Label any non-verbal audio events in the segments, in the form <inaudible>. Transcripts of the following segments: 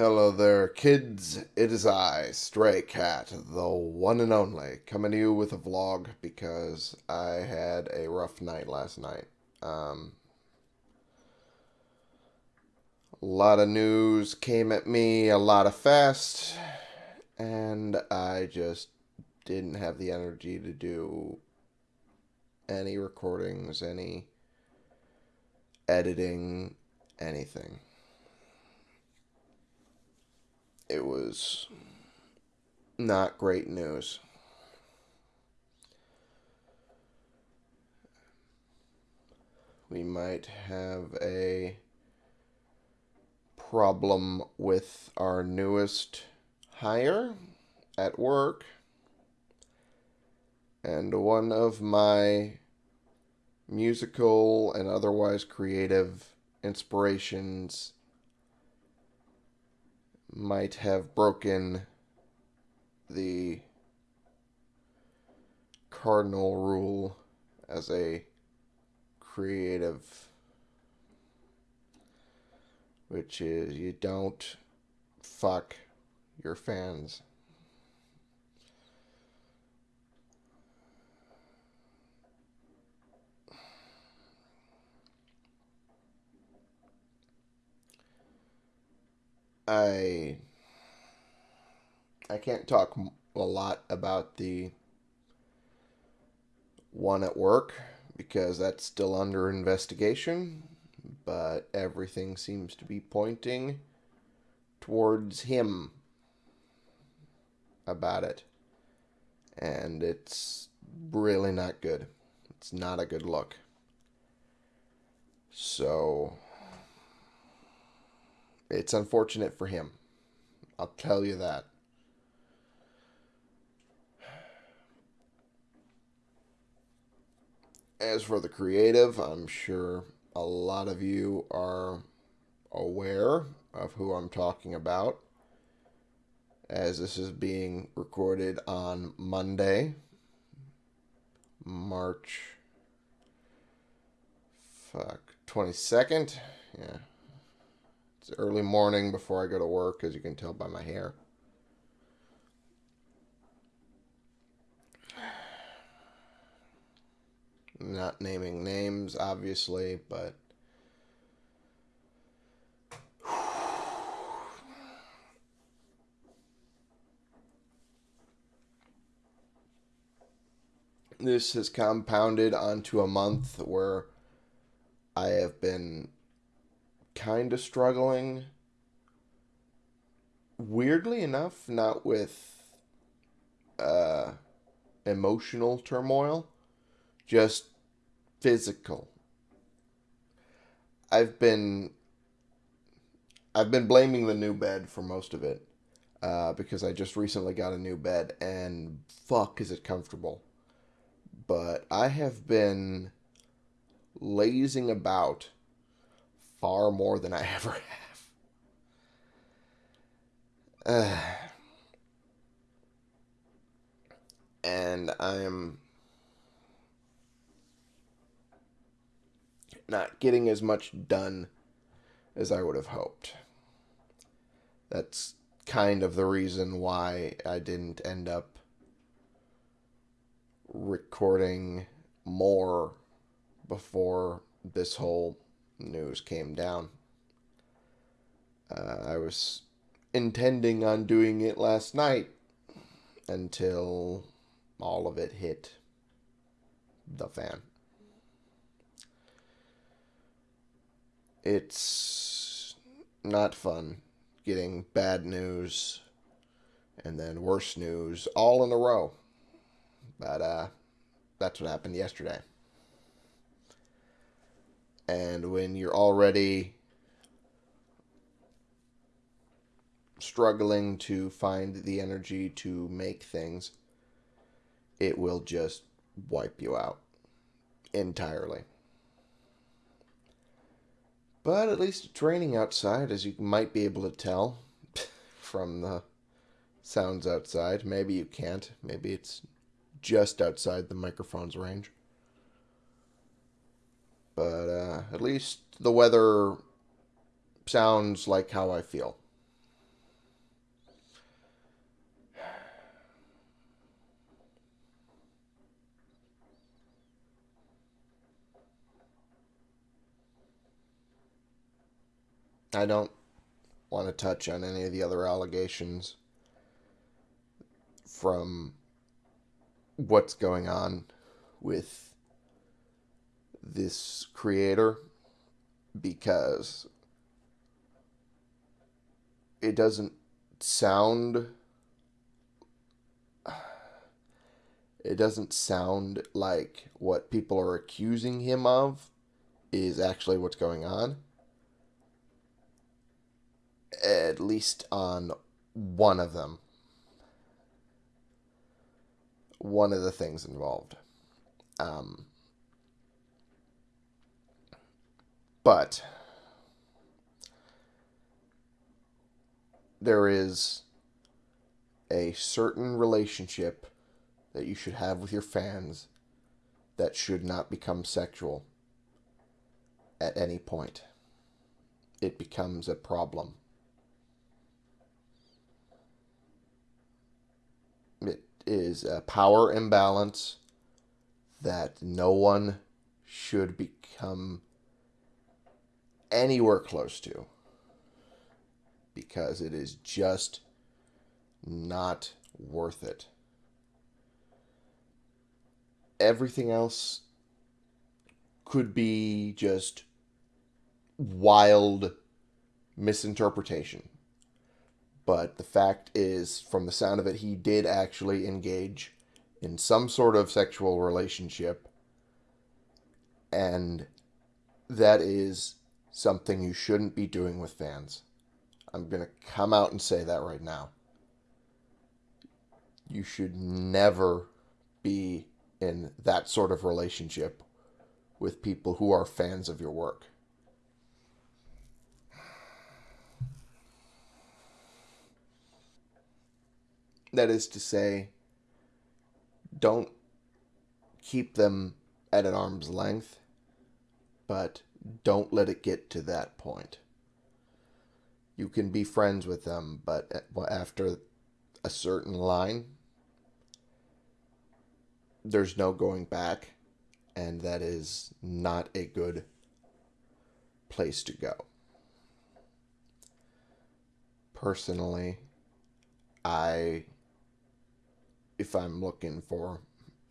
Hello there, kids. It is I, Stray Cat, the one and only, coming to you with a vlog because I had a rough night last night. Um, a lot of news came at me, a lot of fast, and I just didn't have the energy to do any recordings, any editing, anything. It was not great news. We might have a problem with our newest hire at work. And one of my musical and otherwise creative inspirations might have broken the cardinal rule as a creative, which is you don't fuck your fans. I I can't talk a lot about the one at work because that's still under investigation, but everything seems to be pointing towards him about it. And it's really not good. It's not a good look. So it's unfortunate for him. I'll tell you that. As for the creative, I'm sure a lot of you are aware of who I'm talking about, as this is being recorded on Monday, March fuck 22nd. Yeah, it's early morning before I go to work, as you can tell by my hair. Not naming names, obviously, but. <sighs> This has compounded onto a month where I have been kind of struggling. Weirdly enough, not with uh, emotional turmoil, just physical. I've been I've been blaming the new bed for most of it uh, because I just recently got a new bed and fuck is it comfortable. But I have been lazing about far more than I <laughs> ever have. Uh, <sighs> and I'm not getting as much done as I would have hoped. That's kind of the reason why I didn't end up recording more before this whole news came down. Uh, I was intending on doing it last night until all of it hit the fan. It's not fun getting bad news and then worse news all in a row. But uh, that's what happened yesterday. And when you're already struggling to find the energy to make things, it will just wipe you out entirely. But at least it's raining outside, as you might be able to tell <laughs> from the sounds outside. Maybe you can't. Maybe it's just outside the microphone's range. But uh, at least the weather sounds like how I feel. I don't want to touch on any of the other allegations from what's going on with this creator because it doesn't sound it doesn't sound like what people are accusing him of is actually what's going on. At least on one of them. One of the things involved. Um, but there is a certain relationship that you should have with your fans that should not become sexual at any point. It becomes a problem. It is a power imbalance that no one should become anywhere close to because it is just not worth it. Everything else could be just wild misinterpretation. But the fact is, from the sound of it, he did actually engage in some sort of sexual relationship. And that is something you shouldn't be doing with fans. I'm going to come out and say that right now. You should never be in that sort of relationship with people who are fans of your work. That is to say, don't keep them at an arm's length, but don't let it get to that point you can be friends with them, but after a certain line, there's no going back, and that is not a good place to go. Personally, I, if I'm looking for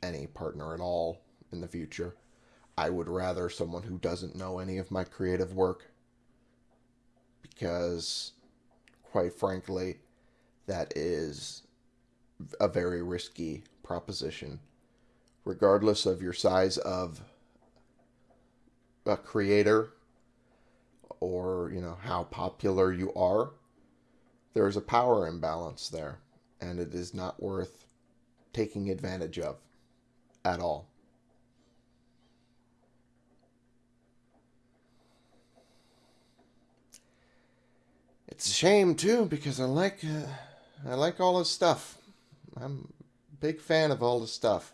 any partner at all in the future, I would rather someone who doesn't know any of my creative work because, quite frankly, that is a very risky proposition. Regardless of your size of a creator or, you know, how popular you are, there is a power imbalance there, and it is not worth taking advantage of at all. Shame too because I like uh, I like all his stuff. I'm a big fan of all his stuff.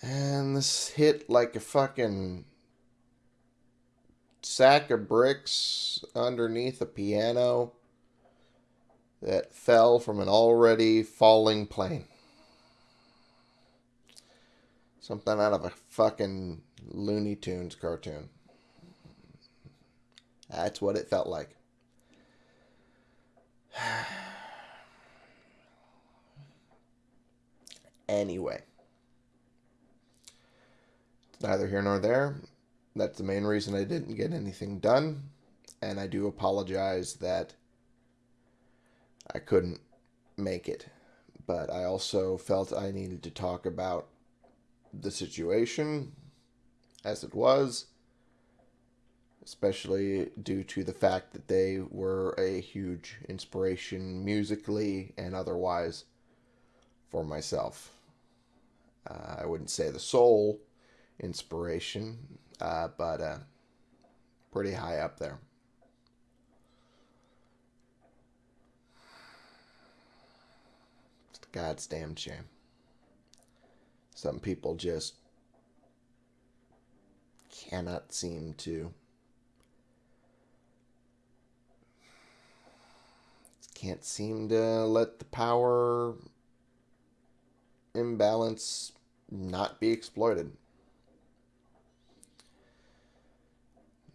And this hit like a fucking sack of bricks underneath a piano that fell from an already falling plane. Something out of a fucking Looney Tunes cartoon. That's what it felt like. <sighs> anyway, it's neither here nor there. That's the main reason I didn't get anything done. And I do apologize that I couldn't make it. But I also felt I needed to talk about the situation as it was especially due to the fact that they were a huge inspiration musically and otherwise for myself. Uh, I wouldn't say the sole inspiration, uh, but uh, pretty high up there. It's God's damn shame. Some people just cannot seem to can't seem to let the power imbalance not be exploited.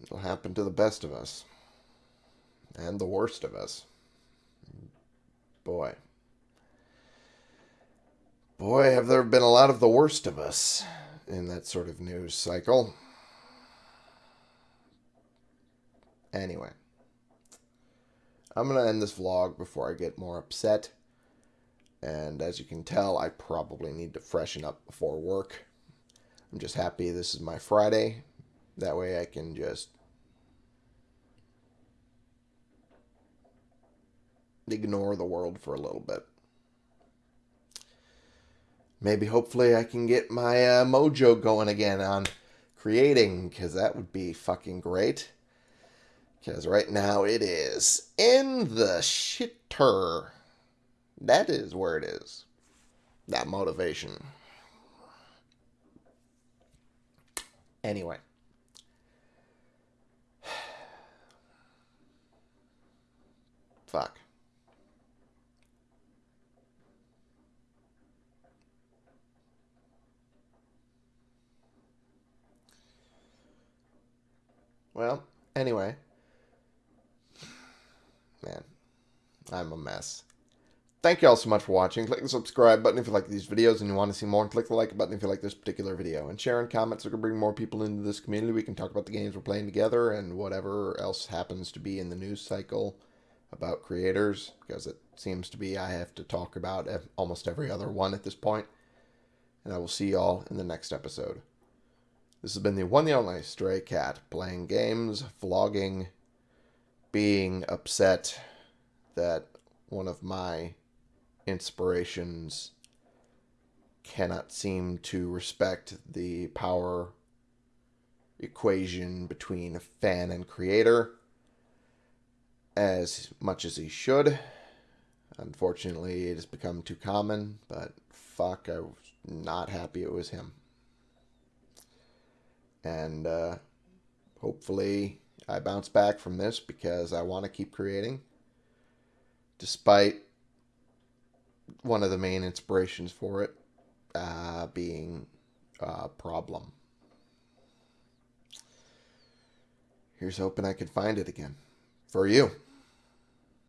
It'll happen to the best of us. And the worst of us. Boy. Boy, have there been a lot of the worst of us in that sort of news cycle. Anyway. I'm going to end this vlog before I get more upset. And as you can tell, I probably need to freshen up before work. I'm just happy this is my Friday. That way I can just ignore the world for a little bit. Maybe hopefully I can get my uh, mojo going again on creating because that would be fucking great. Because right now it is in the shitter. That is where it is. That motivation. Anyway. <sighs> Fuck. Well, anyway. Man, I'm a mess. Thank you all so much for watching. Click the subscribe button if you like these videos and you want to see more. And click the like button if you like this particular video. And share and comment so we can bring more people into this community. We can talk about the games we're playing together and whatever else happens to be in the news cycle about creators. Because it seems to be I have to talk about almost every other one at this point. And I will see y'all in the next episode. This has been the one the only Stray Cat playing games, vlogging, being upset that one of my inspirations cannot seem to respect the power equation between fan and creator as much as he should. Unfortunately, it has become too common, but fuck, I was not happy it was him. And uh, hopefully, I bounce back from this because I want to keep creating. Despite one of the main inspirations for it uh, being a problem. Here's hoping I can find it again for you.